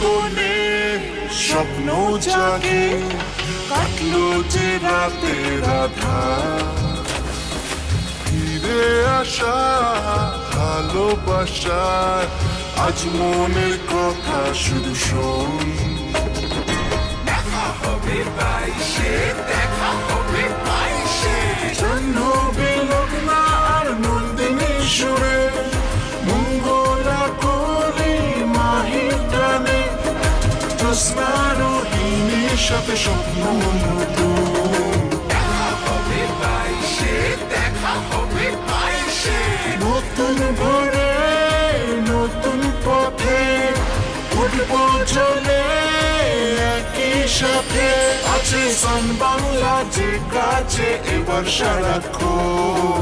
কোণে স্বপ্ন জাগে, কাটলো যে রাতে রাধা ফিরে আসা, ভালোবাসার আজ মনের কথা শুধু শোন। রোহিণীর সাথে স্বপ্ন নতুন হবে বাইশে দেখা হবে বাইশে নতুন পথে আছে সান বাংলা যে কাছে এবার সারাক্ষণ